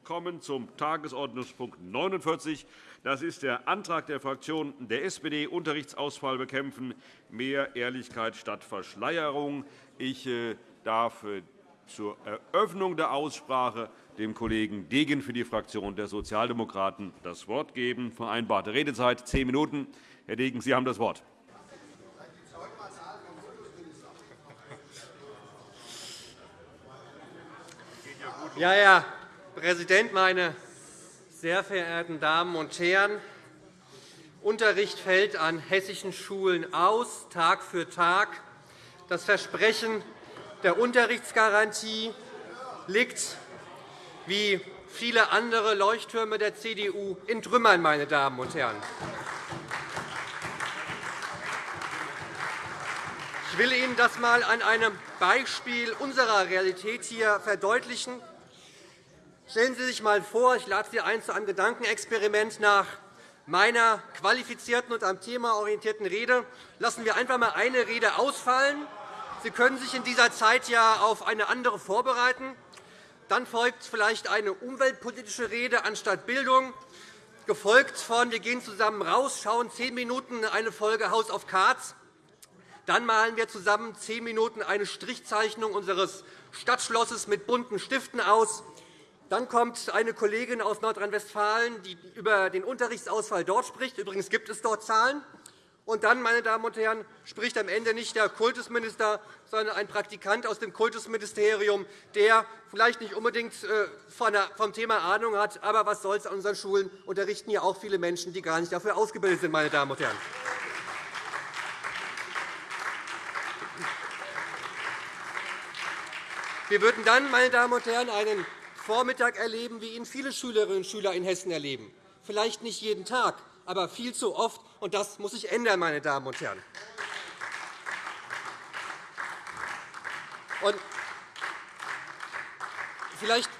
und kommen zum Tagesordnungspunkt 49. Das ist der Antrag der Fraktion der SPD, Unterrichtsausfall bekämpfen, mehr Ehrlichkeit statt Verschleierung. Ich äh, darf äh, zur Eröffnung der Aussprache dem Kollegen Degen für die Fraktion der Sozialdemokraten das Wort geben. Vereinbarte Redezeit zehn Minuten. Herr Degen, Sie haben das Wort. Ja, Herr Präsident, meine sehr verehrten Damen und Herren! Unterricht fällt an hessischen Schulen aus, Tag für Tag. Das Versprechen der Unterrichtsgarantie liegt, wie viele andere Leuchttürme der CDU, in Trümmern. Meine Damen und Herren. Ich will Ihnen das einmal an einem Beispiel unserer Realität hier verdeutlichen. Stellen Sie sich einmal vor, ich lade Sie ein zu einem Gedankenexperiment nach meiner qualifizierten und am Thema orientierten Rede. Lassen wir einfach einmal eine Rede ausfallen. Sie können sich in dieser Zeit ja auf eine andere vorbereiten. Dann folgt vielleicht eine umweltpolitische Rede anstatt Bildung, gefolgt von Wir gehen zusammen raus, schauen zehn Minuten eine Folge House of Cards. Dann malen wir zusammen zehn Minuten eine Strichzeichnung unseres Stadtschlosses mit bunten Stiften aus. Dann kommt eine Kollegin aus Nordrhein-Westfalen, die über den Unterrichtsausfall dort spricht. Übrigens gibt es dort Zahlen. Und dann, meine Damen und Herren, spricht am Ende nicht der Kultusminister, sondern ein Praktikant aus dem Kultusministerium, der vielleicht nicht unbedingt äh, vom Thema Ahnung hat. Aber was soll's an unseren Schulen unterrichten ja auch viele Menschen, die gar nicht dafür ausgebildet sind. Meine Damen und Herren. Wir würden dann, meine Damen und Herren, einen Vormittag erleben, wie ihn viele Schülerinnen und Schüler in Hessen erleben. Vielleicht nicht jeden Tag, aber viel zu oft. Und das muss sich ändern, meine Damen und Herren. Und vielleicht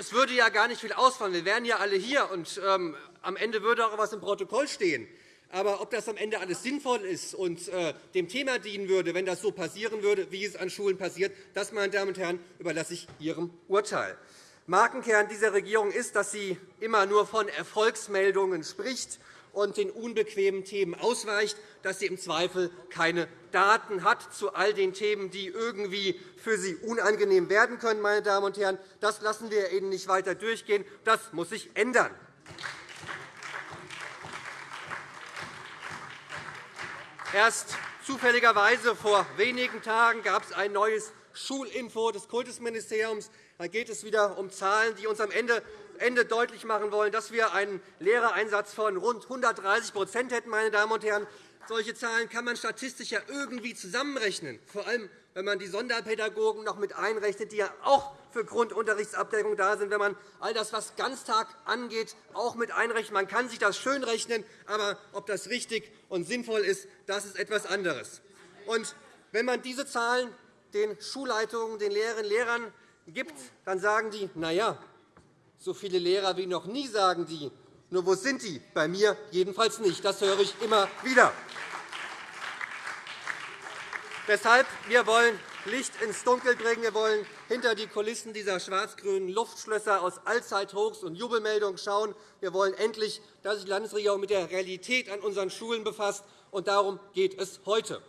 es würde ja gar nicht viel ausfallen. Wir wären ja alle hier, und ähm, am Ende würde auch etwas im Protokoll stehen. Aber ob das am Ende alles sinnvoll ist und äh, dem Thema dienen würde, wenn das so passieren würde, wie es an Schulen passiert, das, meine Damen und Herren, überlasse ich Ihrem Urteil. Markenkern dieser Regierung ist, dass sie immer nur von Erfolgsmeldungen spricht und den unbequemen Themen ausweicht, dass sie im Zweifel keine Daten hat zu all den Themen, die irgendwie für sie unangenehm werden können. Meine Damen und Herren. Das lassen wir Ihnen nicht weiter durchgehen. Das muss sich ändern. Erst zufälligerweise vor wenigen Tagen gab es ein neues Schulinfo des Kultusministeriums. Da geht es wieder um Zahlen, die uns am Ende Ende deutlich machen wollen, dass wir einen Lehrereinsatz von rund 130% hätten. Meine Damen und Herren. Solche Zahlen kann man statistisch ja irgendwie zusammenrechnen, vor allem wenn man die Sonderpädagogen noch mit einrechnet, die ja auch für Grundunterrichtsabdeckung da sind, wenn man all das, was Ganztag angeht, auch mit einrechnet. Man kann sich das schön rechnen, aber ob das richtig und sinnvoll ist, das ist etwas anderes. Und wenn man diese Zahlen den Schulleitungen, den Lehrerinnen und Lehrern gibt, dann sagen die, na ja, so viele Lehrer wie noch nie, sagen die. Nur wo sind die? Bei mir jedenfalls nicht. Das höre ich immer wieder. Deshalb wir wollen Licht ins Dunkel bringen. Wir wollen hinter die Kulissen dieser schwarz-grünen Luftschlösser aus Allzeithochs und Jubelmeldungen schauen. Wir wollen endlich, dass sich die Landesregierung mit der Realität an unseren Schulen befasst. Und darum geht es heute.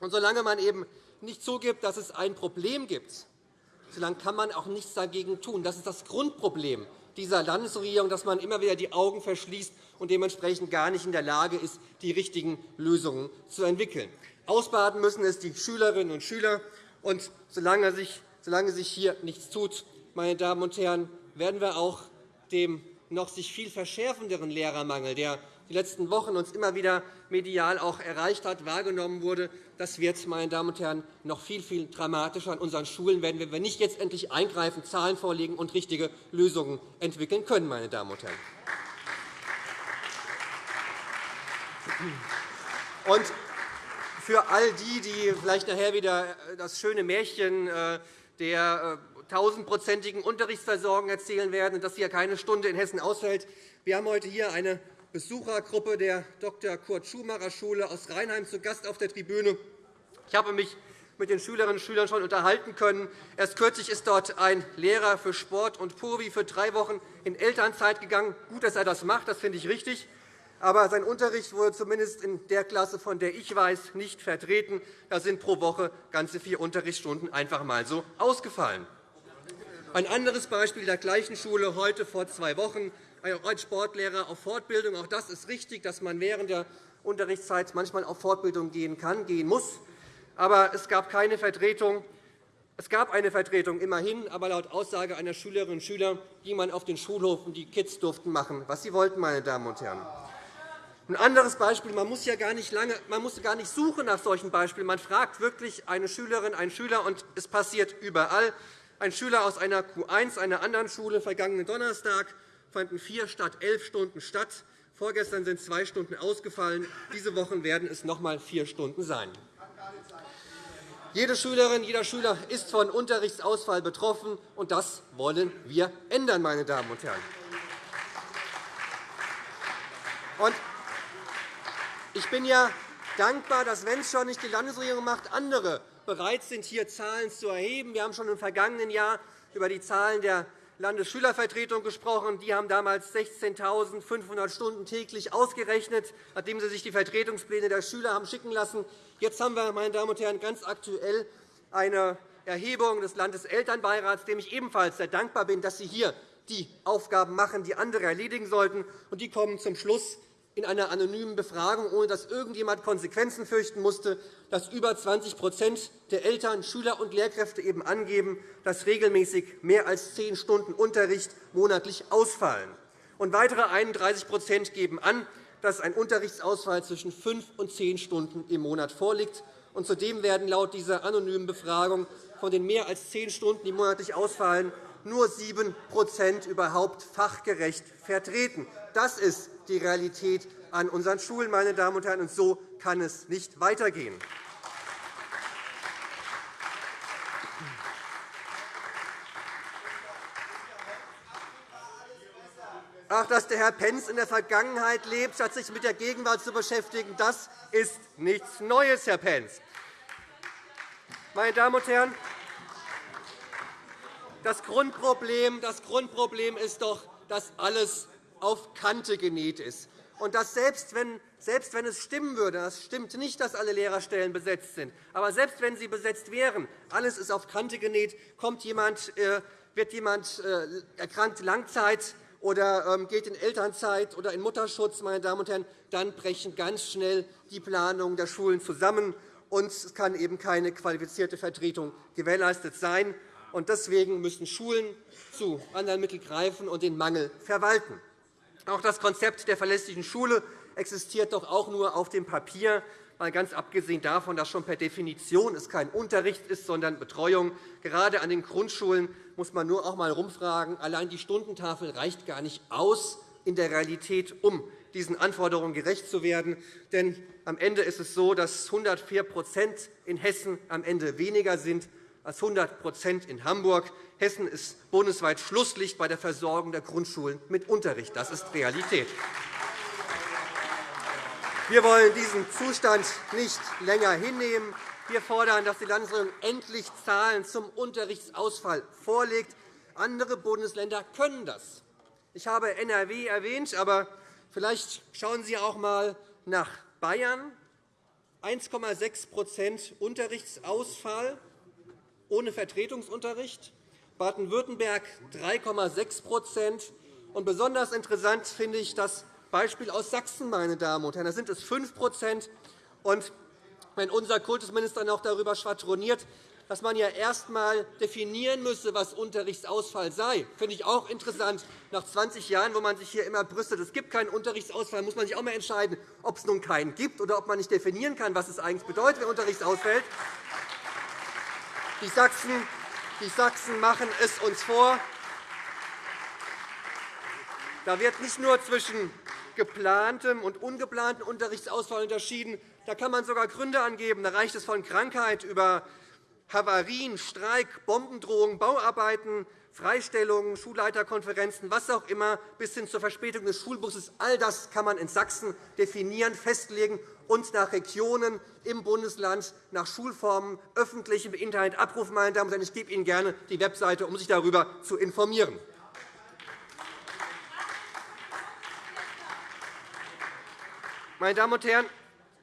Und solange man eben nicht zugibt, dass es ein Problem gibt, solange kann man auch nichts dagegen tun. Das ist das Grundproblem dieser Landesregierung, dass man immer wieder die Augen verschließt und dementsprechend gar nicht in der Lage ist, die richtigen Lösungen zu entwickeln. Ausbaden müssen es die Schülerinnen und Schüler. Und solange sich, solange sich hier nichts tut, meine Damen und Herren, werden wir auch dem noch sich viel verschärfenderen Lehrermangel, der die letzten Wochen uns immer wieder medial auch erreicht hat, wahrgenommen wurde, das wird, meine Damen und Herren, noch viel, viel dramatischer an unseren Schulen werden, wenn wir nicht jetzt endlich eingreifen, Zahlen vorlegen und richtige Lösungen entwickeln können. Meine Damen und Herren. Und für all die, die vielleicht nachher wieder das schöne Märchen äh, der äh, tausendprozentigen Unterrichtsversorgung erzählen werden und dass hier keine Stunde in Hessen ausfällt. Wir haben heute hier eine Besuchergruppe der Dr. Kurt Schumacher Schule aus Rheinheim zu Gast auf der Tribüne. Ich habe mich mit den Schülerinnen und Schülern schon unterhalten können. Erst kürzlich ist dort ein Lehrer für Sport und Purvi für drei Wochen in Elternzeit gegangen. Gut, dass er das macht, das finde ich richtig. Aber sein Unterricht wurde zumindest in der Klasse, von der ich weiß, nicht vertreten. Da sind pro Woche ganze vier Unterrichtsstunden einfach einmal so ausgefallen. Ein anderes Beispiel der gleichen Schule heute vor zwei Wochen. Ein Sportlehrer auf Fortbildung. Auch das ist richtig, dass man während der Unterrichtszeit manchmal auf Fortbildung gehen kann, gehen muss. Aber es gab keine Vertretung. Es gab eine Vertretung immerhin, aber laut Aussage einer Schülerinnen und Schüler ging man auf den Schulhof, und die Kids durften machen, was sie wollten. Meine Damen und Herren. Ein anderes Beispiel. Man muss, ja gar nicht lange, man muss gar nicht suchen nach solchen Beispielen. Man fragt wirklich eine Schülerin, einen Schüler, und es passiert überall. Ein Schüler aus einer Q1 einer anderen Schule vergangenen Donnerstag fanden vier statt elf Stunden statt. Vorgestern sind zwei Stunden ausgefallen. Diese Wochen werden es noch einmal vier Stunden sein. Jede Schülerin, jeder Schüler ist von Unterrichtsausfall betroffen, und das wollen wir ändern, meine Damen und Herren. Ich bin ja dankbar, dass, wenn es schon nicht die Landesregierung macht, andere bereit sind, hier Zahlen zu erheben. Wir haben schon im vergangenen Jahr über die Zahlen der Landesschülervertretung gesprochen. Die haben damals 16.500 Stunden täglich ausgerechnet, nachdem sie sich die Vertretungspläne der Schüler haben schicken lassen. Jetzt haben wir, meine Damen und Herren, ganz aktuell eine Erhebung des Landeselternbeirats, dem ich ebenfalls sehr dankbar bin, dass Sie hier die Aufgaben machen, die andere erledigen sollten. Und die kommen zum Schluss, in einer anonymen Befragung, ohne dass irgendjemand Konsequenzen fürchten musste, dass über 20% der Eltern, Schüler und Lehrkräfte eben angeben, dass regelmäßig mehr als zehn Stunden Unterricht monatlich ausfallen. Und weitere 31% geben an, dass ein Unterrichtsausfall zwischen fünf und zehn Stunden im Monat vorliegt. Und zudem werden laut dieser anonymen Befragung von den mehr als zehn Stunden, die monatlich ausfallen, nur 7% überhaupt fachgerecht vertreten. Das ist die Realität an unseren Schulen, meine Damen und Herren. Und so kann es nicht weitergehen. Ach, dass der Herr Pentz in der Vergangenheit lebt, statt sich mit der Gegenwart zu beschäftigen, das ist nichts Neues, Herr Pentz. Meine Damen und Herren, das Grundproblem, das Grundproblem ist doch, dass alles auf Kante genäht ist. Und dass selbst wenn, selbst wenn es stimmen würde, das stimmt nicht, dass alle Lehrerstellen besetzt sind, aber selbst wenn sie besetzt wären, alles ist auf Kante genäht, kommt jemand, äh, wird jemand äh, erkrankt Langzeit oder ähm, geht in Elternzeit oder in Mutterschutz, meine Damen und Herren, dann brechen ganz schnell die Planungen der Schulen zusammen, und es kann eben keine qualifizierte Vertretung gewährleistet sein. Deswegen müssen Schulen zu anderen Mitteln greifen und den Mangel verwalten. Auch das Konzept der verlässlichen Schule existiert doch auch nur auf dem Papier, ganz abgesehen davon, dass schon per Definition es kein Unterricht ist, sondern Betreuung. Gerade an den Grundschulen muss man nur auch einmal herumfragen. Allein die Stundentafel reicht gar nicht aus in der Realität, um diesen Anforderungen gerecht zu werden. Denn am Ende ist es so, dass 104% in Hessen am Ende weniger sind als 100% in Hamburg. Hessen ist bundesweit Schlusslicht bei der Versorgung der Grundschulen mit Unterricht. Das ist Realität. Wir wollen diesen Zustand nicht länger hinnehmen. Wir fordern, dass die Landesregierung endlich Zahlen zum Unterrichtsausfall vorlegt. Andere Bundesländer können das. Ich habe NRW erwähnt, aber vielleicht schauen Sie auch einmal nach Bayern. 1,6% Unterrichtsausfall ohne Vertretungsunterricht, Baden-Württemberg 3,6 und Besonders interessant finde ich das Beispiel aus Sachsen. Meine Damen und Herren. Da sind es 5 und Wenn unser Kultusminister noch darüber schwadroniert, dass man ja erst einmal definieren müsse, was Unterrichtsausfall sei, finde ich auch interessant. Nach 20 Jahren, wo man sich hier immer brüstet, es gibt keinen Unterrichtsausfall, muss man sich auch einmal entscheiden, ob es nun keinen gibt oder ob man nicht definieren kann, was es eigentlich bedeutet, wenn Unterricht ausfällt. Die Sachsen, die Sachsen machen es uns vor. Da wird nicht nur zwischen geplantem und ungeplantem Unterrichtsausfall unterschieden. Da kann man sogar Gründe angeben. Da reicht es von Krankheit über Havarien, Streik, Bombendrohungen, Bauarbeiten, Freistellungen, Schulleiterkonferenzen, was auch immer, bis hin zur Verspätung des Schulbusses. All das kann man in Sachsen definieren, festlegen und nach Regionen im Bundesland, nach Schulformen öffentlich im Internet abrufen. Meine Damen und Herren. Ich gebe Ihnen gerne die Webseite, um sich darüber zu informieren. Meine Damen und Herren,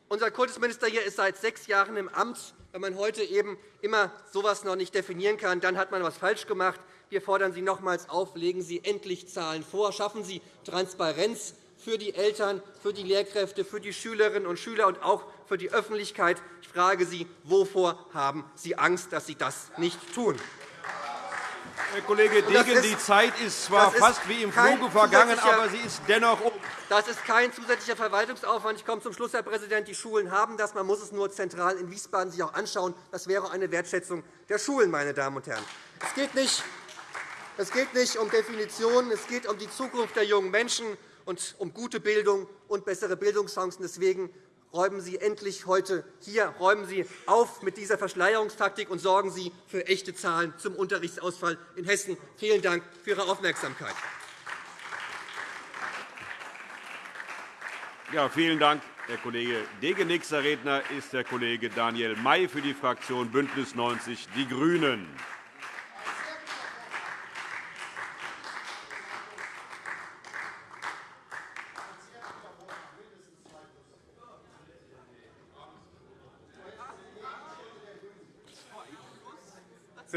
unser Kultusminister hier ist seit sechs Jahren im Amt. Wenn man heute eben immer so etwas noch nicht definieren kann, dann hat man etwas falsch gemacht. Wir fordern Sie nochmals auf, legen Sie endlich Zahlen vor, schaffen Sie Transparenz für die Eltern, für die Lehrkräfte, für die Schülerinnen und Schüler und auch für die Öffentlichkeit. Ich frage Sie, wovor haben Sie Angst, dass Sie das nicht tun? Herr Kollege Degen, die Zeit ist zwar fast wie im Fluge vergangen, aber sie ist dennoch um. Das ist kein zusätzlicher Verwaltungsaufwand. Ich komme zum Schluss, Herr Präsident. Die Schulen haben das. Man muss es nur zentral in Wiesbaden sich auch anschauen. Das wäre eine Wertschätzung der Schulen, meine Damen und Herren. Es geht nicht es geht nicht um Definitionen, es geht um die Zukunft der jungen Menschen und um gute Bildung und bessere Bildungschancen. Deswegen räumen Sie endlich heute hier räumen Sie auf mit dieser Verschleierungstaktik und sorgen Sie für echte Zahlen zum Unterrichtsausfall in Hessen. Vielen Dank für Ihre Aufmerksamkeit. Ja, vielen Dank, Herr Kollege Dege. Nächster Redner ist der Kollege Daniel May für die Fraktion BÜNDNIS 90 die GRÜNEN.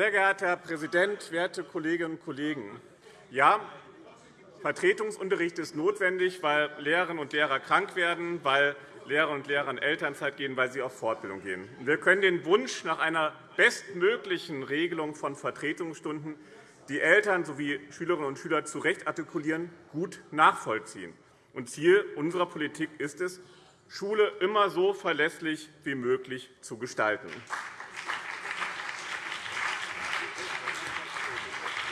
Sehr geehrter Herr Präsident, werte Kolleginnen und Kollegen! Ja, Vertretungsunterricht ist notwendig, weil Lehrerinnen und Lehrer krank werden, weil Lehrerinnen und Lehrer in Elternzeit gehen, weil sie auf Fortbildung gehen. Wir können den Wunsch nach einer bestmöglichen Regelung von Vertretungsstunden, die Eltern sowie Schülerinnen und Schüler zu Recht artikulieren, gut nachvollziehen. Ziel unserer Politik ist es, Schule immer so verlässlich wie möglich zu gestalten.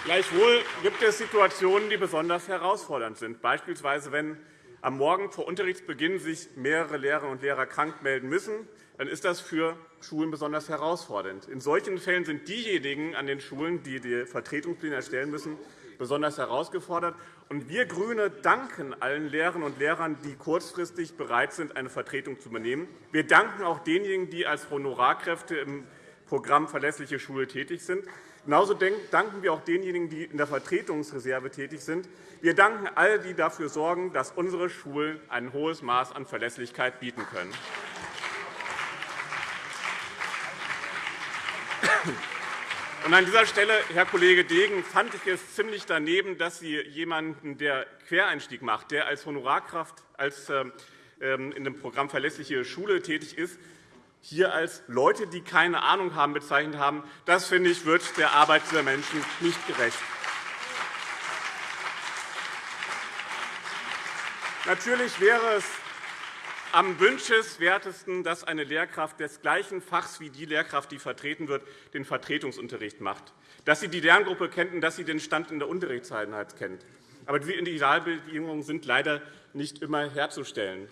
Gleichwohl gibt es Situationen, die besonders herausfordernd sind, beispielsweise wenn am Morgen vor Unterrichtsbeginn sich mehrere Lehrerinnen und Lehrer krank melden müssen, dann ist das für Schulen besonders herausfordernd. In solchen Fällen sind diejenigen an den Schulen, die die Vertretungspläne erstellen müssen, besonders herausgefordert. Wir GRÜNE danken allen Lehrerinnen und Lehrern, die kurzfristig bereit sind, eine Vertretung zu übernehmen. Wir danken auch denjenigen, die als Honorarkräfte im Programm Verlässliche Schule tätig sind. Genauso danken wir auch denjenigen, die in der Vertretungsreserve tätig sind. Wir danken all die dafür sorgen, dass unsere Schulen ein hohes Maß an Verlässlichkeit bieten können. an dieser Stelle, Herr Kollege Degen, fand ich es ziemlich daneben, dass Sie jemanden, der Quereinstieg macht, der als Honorarkraft als, ähm, in dem Programm Verlässliche Schule tätig ist, hier als Leute, die keine Ahnung haben, bezeichnet haben. Das, finde ich, wird der Arbeit dieser Menschen nicht gerecht. Natürlich wäre es am wünschenswertesten, dass eine Lehrkraft des gleichen Fachs wie die Lehrkraft, die vertreten wird, den Vertretungsunterricht macht, dass sie die Lerngruppe kennt und dass sie den Stand in der Unterrichtseinheit kennt. Aber diese Individualbedingungen sind leider nicht immer herzustellen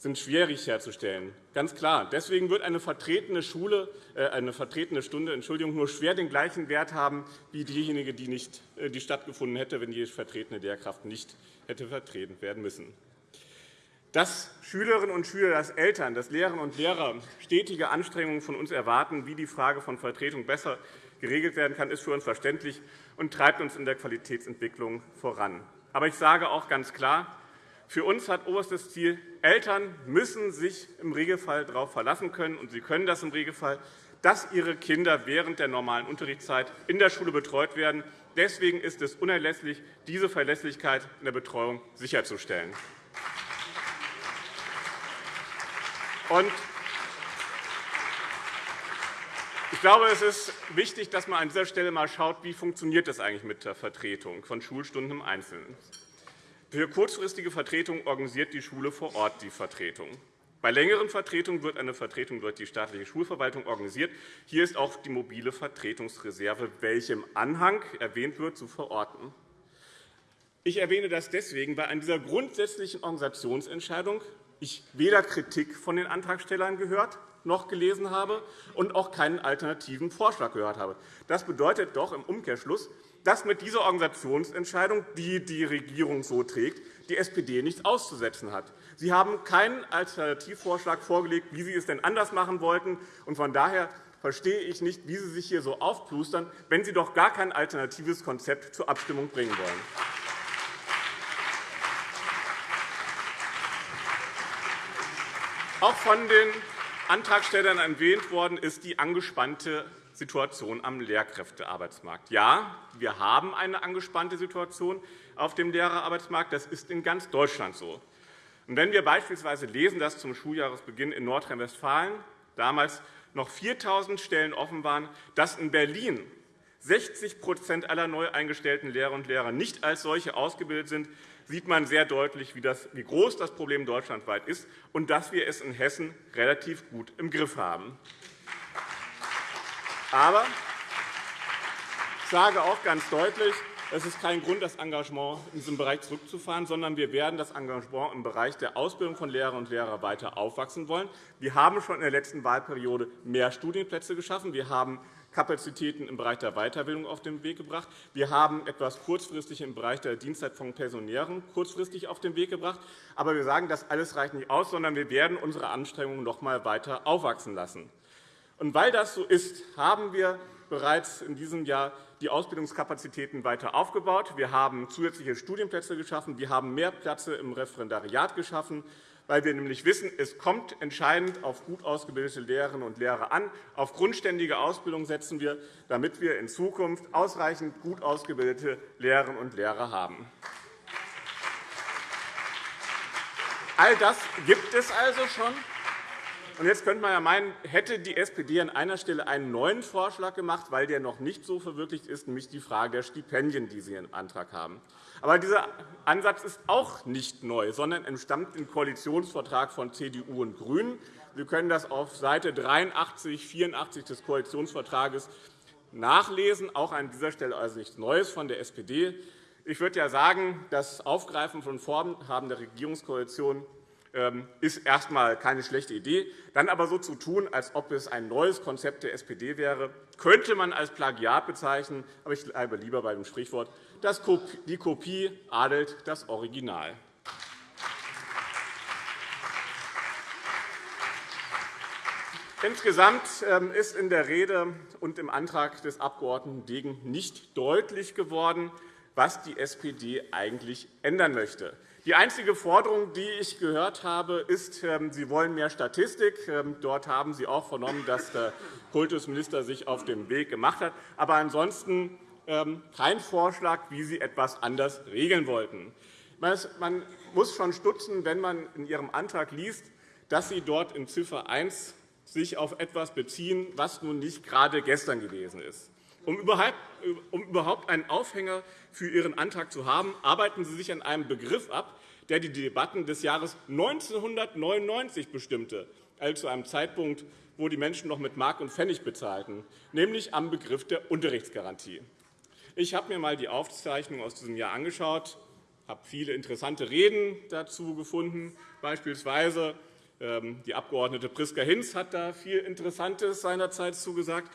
sind schwierig herzustellen. Ganz klar. Deswegen wird eine vertretene, Schule, äh, eine vertretene Stunde Entschuldigung, nur schwer den gleichen Wert haben wie diejenige, die, nicht, äh, die stattgefunden hätte, wenn die vertretene Lehrkraft nicht hätte vertreten werden müssen. Dass Schülerinnen und Schüler, dass Eltern, dass Lehrerinnen und Lehrer stetige Anstrengungen von uns erwarten, wie die Frage von Vertretung besser geregelt werden kann, ist für uns verständlich und treibt uns in der Qualitätsentwicklung voran. Aber ich sage auch ganz klar, für uns hat oberstes Ziel, Eltern müssen sich im Regelfall darauf verlassen können, und sie können das im Regelfall, dass ihre Kinder während der normalen Unterrichtszeit in der Schule betreut werden. Deswegen ist es unerlässlich, diese Verlässlichkeit in der Betreuung sicherzustellen. Ich glaube, es ist wichtig, dass man an dieser Stelle einmal schaut, wie funktioniert das eigentlich mit der Vertretung von Schulstunden im Einzelnen. Für kurzfristige Vertretung organisiert die Schule vor Ort die Vertretung. Bei längeren Vertretungen wird eine Vertretung durch die staatliche Schulverwaltung organisiert. Hier ist auch die mobile Vertretungsreserve, welche im Anhang erwähnt wird, zu verorten. Ich erwähne das deswegen, weil an dieser grundsätzlichen Organisationsentscheidung ich weder Kritik von den Antragstellern gehört noch gelesen habe und auch keinen alternativen Vorschlag gehört habe. Das bedeutet doch im Umkehrschluss, dass mit dieser Organisationsentscheidung, die die Regierung so trägt, die SPD nichts auszusetzen hat. Sie haben keinen Alternativvorschlag vorgelegt, wie Sie es denn anders machen wollten. Von daher verstehe ich nicht, wie Sie sich hier so aufplustern, wenn Sie doch gar kein alternatives Konzept zur Abstimmung bringen wollen. Auch von den Antragstellern erwähnt worden ist die angespannte Situation am Lehrkräftearbeitsmarkt. Ja, wir haben eine angespannte Situation auf dem Lehrerarbeitsmarkt. Das ist in ganz Deutschland so. wenn wir beispielsweise lesen, dass zum Schuljahresbeginn in Nordrhein-Westfalen damals noch 4.000 Stellen offen waren, dass in Berlin 60% aller neu eingestellten Lehrer und Lehrer nicht als solche ausgebildet sind, sieht man sehr deutlich, wie groß das Problem deutschlandweit ist und dass wir es in Hessen relativ gut im Griff haben. Aber ich sage auch ganz deutlich, es ist kein Grund, das Engagement in diesem Bereich zurückzufahren, sondern wir werden das Engagement im Bereich der Ausbildung von Lehrerinnen und Lehrern weiter aufwachsen wollen. Wir haben schon in der letzten Wahlperiode mehr Studienplätze geschaffen. Wir haben Kapazitäten im Bereich der Weiterbildung auf den Weg gebracht. Wir haben etwas kurzfristig im Bereich der Dienstzeit von Pensionären kurzfristig auf den Weg gebracht. Aber wir sagen, das alles reicht nicht aus, sondern wir werden unsere Anstrengungen noch einmal weiter aufwachsen lassen. Und weil das so ist, haben wir bereits in diesem Jahr die Ausbildungskapazitäten weiter aufgebaut. Wir haben zusätzliche Studienplätze geschaffen. Wir haben mehr Plätze im Referendariat geschaffen, weil wir nämlich wissen, es kommt entscheidend auf gut ausgebildete Lehrerinnen und Lehrer an. Auf grundständige Ausbildung setzen wir, damit wir in Zukunft ausreichend gut ausgebildete Lehrerinnen und Lehrer haben. All das gibt es also schon. Und jetzt könnte man ja meinen, hätte die SPD an einer Stelle einen neuen Vorschlag gemacht, weil der noch nicht so verwirklicht ist, nämlich die Frage der Stipendien, die Sie im Antrag haben. Aber dieser Ansatz ist auch nicht neu, sondern entstammt im Koalitionsvertrag von CDU und GRÜNEN. Sie können das auf Seite 83, 84 des Koalitionsvertrages nachlesen. Auch an dieser Stelle also nichts Neues von der SPD. Ich würde ja sagen, das Aufgreifen von Vorhaben der Regierungskoalition ist erst einmal keine schlechte Idee. Dann aber so zu tun, als ob es ein neues Konzept der SPD wäre, könnte man als Plagiat bezeichnen. Aber ich bleibe lieber bei dem Sprichwort, die Kopie adelt das Original. Insgesamt ähm, ist in der Rede und im Antrag des Abg. Degen nicht deutlich geworden, was die SPD eigentlich ändern möchte. Die einzige Forderung, die ich gehört habe, ist, ähm, Sie wollen mehr Statistik. Ähm, dort haben Sie auch vernommen, dass der Kultusminister sich auf den Weg gemacht hat. Aber ansonsten ähm, kein Vorschlag, wie Sie etwas anders regeln wollten. Man muss schon stutzen, wenn man in Ihrem Antrag liest, dass Sie dort in Ziffer 1 sich auf etwas beziehen, was nun nicht gerade gestern gewesen ist. Um überhaupt einen Aufhänger für Ihren Antrag zu haben, arbeiten Sie sich an einem Begriff ab, der die Debatten des Jahres 1999 bestimmte, also zu einem Zeitpunkt, wo die Menschen noch mit Mark und Pfennig bezahlten, nämlich am Begriff der Unterrichtsgarantie. Ich habe mir einmal die Aufzeichnung aus diesem Jahr angeschaut, habe viele interessante Reden dazu gefunden. Beispielsweise ähm, die Abg. Priska Hinz hat da viel Interessantes seinerzeit zugesagt.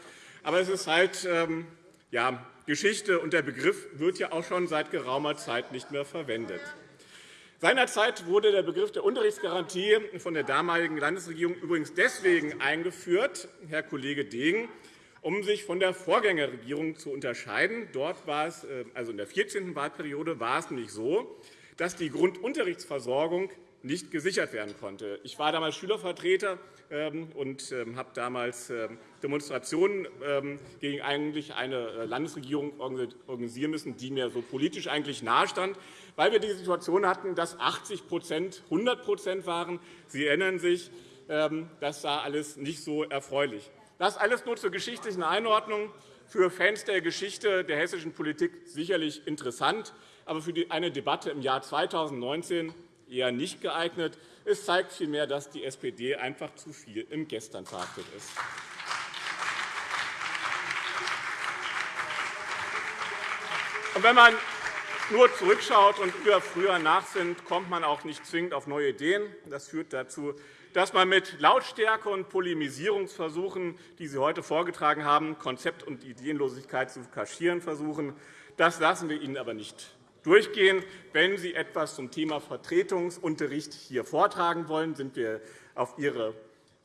Aber es ist halt ähm, ja, Geschichte, und der Begriff wird ja auch schon seit geraumer Zeit nicht mehr verwendet. Seinerzeit wurde der Begriff der Unterrichtsgarantie von der damaligen Landesregierung übrigens deswegen eingeführt, Herr Kollege Degen, um sich von der Vorgängerregierung zu unterscheiden. Dort war es, äh, also in der 14. Wahlperiode war es nämlich so, dass die Grundunterrichtsversorgung nicht gesichert werden konnte. Ich war damals Schülervertreter und ähm, habe damals ähm, Demonstrationen gegen eigentlich eine äh, Landesregierung organisieren müssen, die mir so politisch eigentlich nahestand, weil wir die Situation hatten, dass 80% 100% waren. Sie erinnern sich, das war alles nicht so erfreulich. Das alles nur zur geschichtlichen Einordnung. Für Fans der Geschichte der hessischen Politik sicherlich interessant, aber für eine Debatte im Jahr 2019 eher nicht geeignet. Es zeigt vielmehr, dass die SPD einfach zu viel im Gestern verhaftet ist. Und wenn man nur zurückschaut und über früher nachsinnt, kommt man auch nicht zwingend auf neue Ideen. Das führt dazu, dass man mit Lautstärke und Polemisierungsversuchen, die Sie heute vorgetragen haben, Konzept- und Ideenlosigkeit zu kaschieren versuchen, Das lassen wir Ihnen aber nicht durchgehen. Wenn Sie etwas zum Thema Vertretungsunterricht hier vortragen wollen, sind wir auf Ihre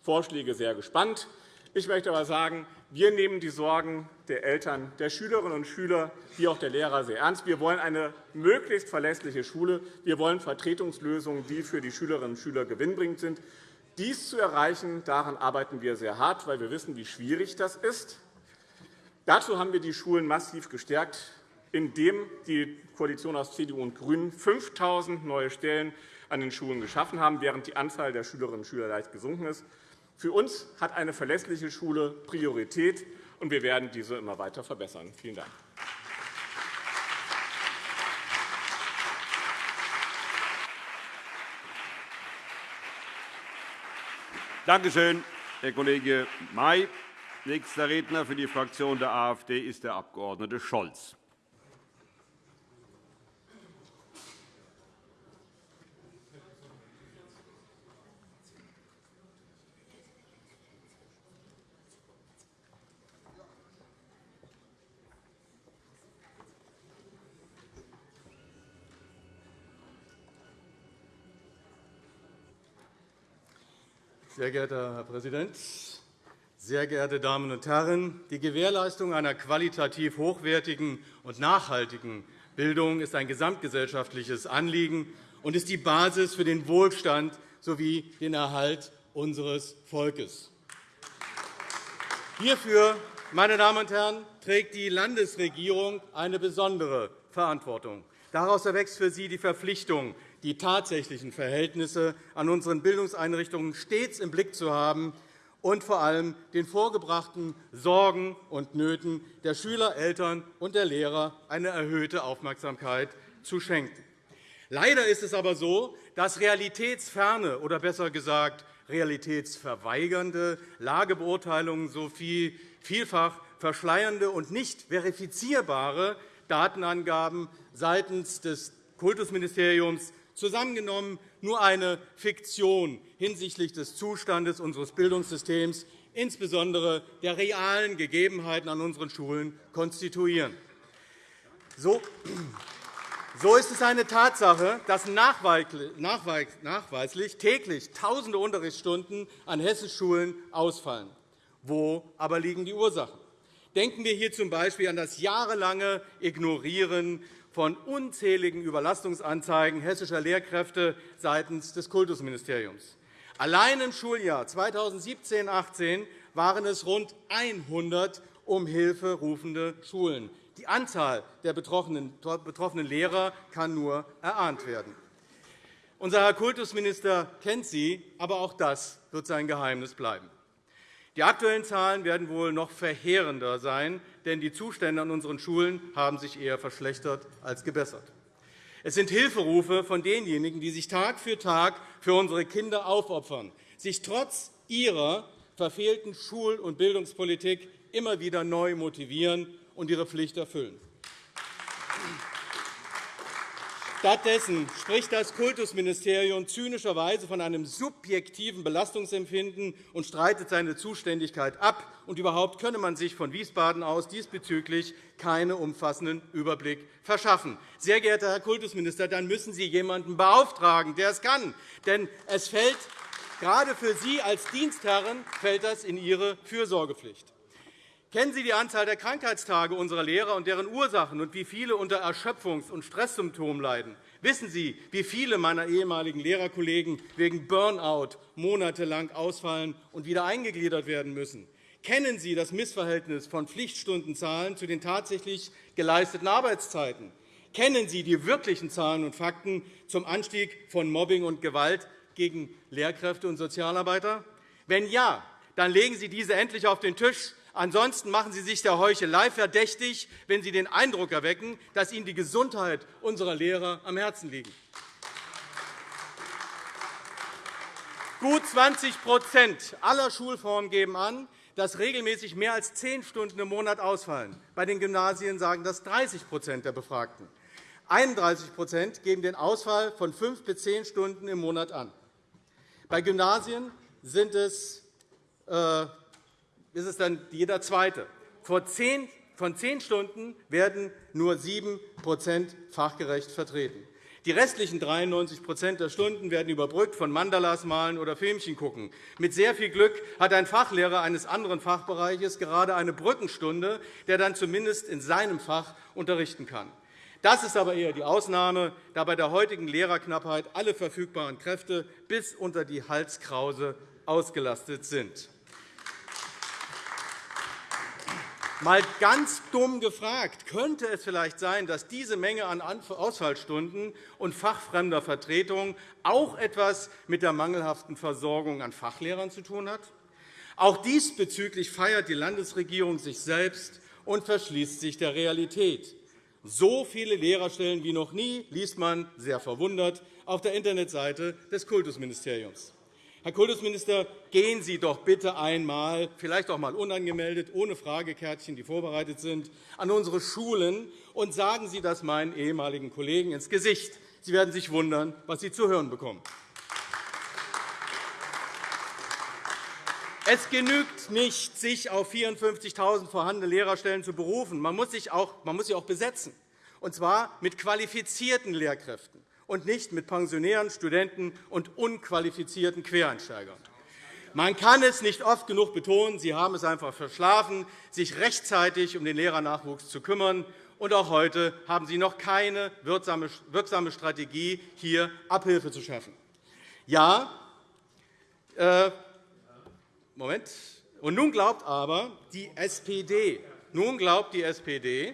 Vorschläge sehr gespannt. Ich möchte aber sagen, wir nehmen die Sorgen der Eltern, der Schülerinnen und Schüler wie auch der Lehrer sehr ernst. Wir wollen eine möglichst verlässliche Schule. Wir wollen Vertretungslösungen, die für die Schülerinnen und Schüler gewinnbringend sind. Dies zu erreichen, daran arbeiten wir sehr hart, weil wir wissen, wie schwierig das ist. Dazu haben wir die Schulen massiv gestärkt, indem die Koalition aus CDU und GRÜNEN 5.000 neue Stellen an den Schulen geschaffen haben, während die Anzahl der Schülerinnen und Schüler leicht gesunken ist. Für uns hat eine verlässliche Schule Priorität, und wir werden diese immer weiter verbessern. Vielen Dank. Danke schön, Herr Kollege May. Nächster Redner für die Fraktion der AfD ist der Abg. Scholz. Sehr geehrter Herr Präsident, sehr geehrte Damen und Herren! Die Gewährleistung einer qualitativ hochwertigen und nachhaltigen Bildung ist ein gesamtgesellschaftliches Anliegen und ist die Basis für den Wohlstand sowie den Erhalt unseres Volkes. Hierfür, meine Damen und Herren, trägt die Landesregierung eine besondere Verantwortung. Daraus erwächst für sie die Verpflichtung, die tatsächlichen Verhältnisse an unseren Bildungseinrichtungen stets im Blick zu haben und vor allem den vorgebrachten Sorgen und Nöten der Schüler, Eltern und der Lehrer eine erhöhte Aufmerksamkeit zu schenken. Leider ist es aber so, dass realitätsferne oder besser gesagt realitätsverweigernde Lagebeurteilungen sowie vielfach verschleiernde und nicht verifizierbare Datenangaben seitens des Kultusministeriums zusammengenommen nur eine Fiktion hinsichtlich des Zustandes unseres Bildungssystems, insbesondere der realen Gegebenheiten an unseren Schulen, konstituieren. So ist es eine Tatsache, dass nachweislich täglich Tausende Unterrichtsstunden an hessischen Schulen ausfallen. Wo aber liegen die Ursachen? Denken wir hier z. B. an das jahrelange Ignorieren von unzähligen Überlastungsanzeigen hessischer Lehrkräfte seitens des Kultusministeriums. Allein im Schuljahr 2017-18 waren es rund 100 um Hilfe rufende Schulen. Die Anzahl der betroffenen Lehrer kann nur erahnt werden. Unser Herr Kultusminister kennt sie, aber auch das wird sein Geheimnis bleiben. Die aktuellen Zahlen werden wohl noch verheerender sein, denn die Zustände an unseren Schulen haben sich eher verschlechtert als gebessert. Es sind Hilferufe von denjenigen, die sich Tag für Tag für unsere Kinder aufopfern, sich trotz ihrer verfehlten Schul- und Bildungspolitik immer wieder neu motivieren und ihre Pflicht erfüllen. Stattdessen spricht das Kultusministerium zynischerweise von einem subjektiven Belastungsempfinden und streitet seine Zuständigkeit ab. Und überhaupt könne man sich von Wiesbaden aus diesbezüglich keinen umfassenden Überblick verschaffen. Sehr geehrter Herr Kultusminister, dann müssen Sie jemanden beauftragen, der es kann. Denn es fällt gerade für Sie als Dienstherren fällt das in Ihre Fürsorgepflicht. Kennen Sie die Anzahl der Krankheitstage unserer Lehrer und deren Ursachen und wie viele unter Erschöpfungs- und Stresssymptomen leiden? Wissen Sie, wie viele meiner ehemaligen Lehrerkollegen wegen Burnout monatelang ausfallen und wieder eingegliedert werden müssen? Kennen Sie das Missverhältnis von Pflichtstundenzahlen zu den tatsächlich geleisteten Arbeitszeiten? Kennen Sie die wirklichen Zahlen und Fakten zum Anstieg von Mobbing und Gewalt gegen Lehrkräfte und Sozialarbeiter? Wenn ja, dann legen Sie diese endlich auf den Tisch Ansonsten machen Sie sich der Heuchelei verdächtig, wenn Sie den Eindruck erwecken, dass Ihnen die Gesundheit unserer Lehrer am Herzen liegt. Gut 20% aller Schulformen geben an, dass regelmäßig mehr als zehn Stunden im Monat ausfallen. Bei den Gymnasien sagen das 30% der Befragten. 31% geben den Ausfall von fünf bis zehn Stunden im Monat an. Bei Gymnasien sind es äh, ist es dann jeder Zweite. Von zehn Stunden werden nur sieben fachgerecht vertreten. Die restlichen 93% der Stunden werden überbrückt von Mandalas malen oder Filmchen gucken. Mit sehr viel Glück hat ein Fachlehrer eines anderen Fachbereiches gerade eine Brückenstunde, der dann zumindest in seinem Fach unterrichten kann. Das ist aber eher die Ausnahme, da bei der heutigen Lehrerknappheit alle verfügbaren Kräfte bis unter die Halskrause ausgelastet sind. Mal ganz dumm gefragt, könnte es vielleicht sein, dass diese Menge an Ausfallstunden und fachfremder Vertretung auch etwas mit der mangelhaften Versorgung an Fachlehrern zu tun hat? Auch diesbezüglich feiert die Landesregierung sich selbst und verschließt sich der Realität. So viele Lehrerstellen wie noch nie liest man sehr verwundert auf der Internetseite des Kultusministeriums. Herr Kultusminister, gehen Sie doch bitte einmal, vielleicht auch einmal unangemeldet, ohne Fragekärtchen, die vorbereitet sind, an unsere Schulen und sagen Sie das meinen ehemaligen Kollegen ins Gesicht. Sie werden sich wundern, was Sie zu hören bekommen. Es genügt nicht, sich auf 54.000 vorhandene Lehrerstellen zu berufen. Man muss, sich auch, man muss sie auch besetzen, und zwar mit qualifizierten Lehrkräften und nicht mit Pensionären, Studenten und unqualifizierten Quereinsteigern. Man kann es nicht oft genug betonen, Sie haben es einfach verschlafen, sich rechtzeitig um den Lehrernachwuchs zu kümmern. Und auch heute haben Sie noch keine wirksame Strategie, hier Abhilfe zu schaffen. Ja, äh, Moment. Und nun glaubt aber die SPD, nun glaubt die SPD,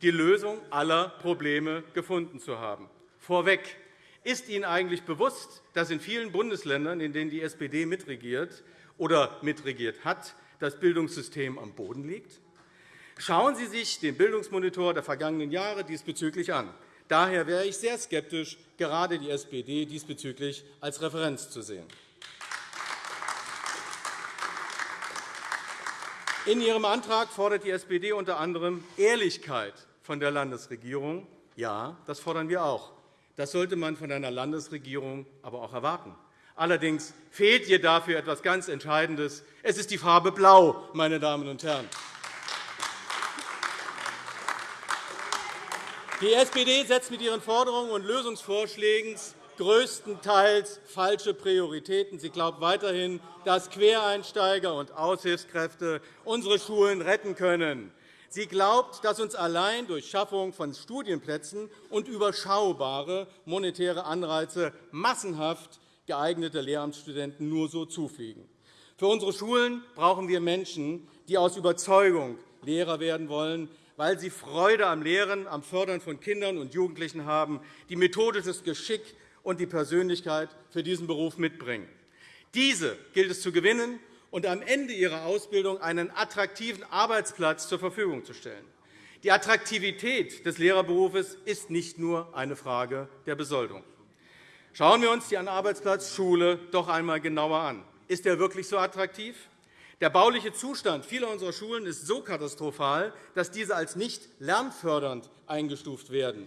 die Lösung aller Probleme gefunden zu haben. Vorweg. Ist Ihnen eigentlich bewusst, dass in vielen Bundesländern, in denen die SPD mitregiert oder mitregiert hat, das Bildungssystem am Boden liegt? Schauen Sie sich den Bildungsmonitor der vergangenen Jahre diesbezüglich an. Daher wäre ich sehr skeptisch, gerade die SPD diesbezüglich als Referenz zu sehen. In Ihrem Antrag fordert die SPD unter anderem Ehrlichkeit von der Landesregierung. Ja, das fordern wir auch. Das sollte man von einer Landesregierung aber auch erwarten. Allerdings fehlt ihr dafür etwas ganz Entscheidendes. Es ist die Farbe Blau, meine Damen und Herren. Die SPD setzt mit ihren Forderungen und Lösungsvorschlägen größtenteils falsche Prioritäten. Sie glaubt weiterhin, dass Quereinsteiger und Aushilfskräfte unsere Schulen retten können. Sie glaubt, dass uns allein durch Schaffung von Studienplätzen und überschaubare monetäre Anreize massenhaft geeignete Lehramtsstudenten nur so zufliegen. Für unsere Schulen brauchen wir Menschen, die aus Überzeugung Lehrer werden wollen, weil sie Freude am Lehren, am Fördern von Kindern und Jugendlichen haben, die methodisches Geschick und die Persönlichkeit für diesen Beruf mitbringen. Diese gilt es zu gewinnen und am Ende ihrer Ausbildung einen attraktiven Arbeitsplatz zur Verfügung zu stellen. Die Attraktivität des Lehrerberufes ist nicht nur eine Frage der Besoldung. Schauen wir uns die Arbeitsplatz Schule doch einmal genauer an. Ist er wirklich so attraktiv? Der bauliche Zustand vieler unserer Schulen ist so katastrophal, dass diese als nicht lernfördernd eingestuft werden.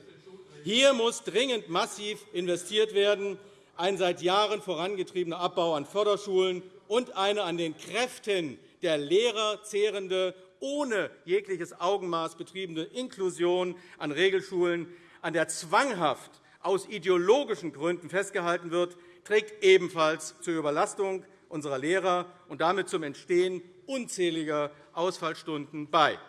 Hier muss dringend massiv investiert werden. Ein seit Jahren vorangetriebener Abbau an Förderschulen und eine an den Kräften der Lehrer zehrende, ohne jegliches Augenmaß betriebene Inklusion an Regelschulen, an der zwanghaft aus ideologischen Gründen festgehalten wird, trägt ebenfalls zur Überlastung unserer Lehrer und damit zum Entstehen unzähliger Ausfallstunden bei.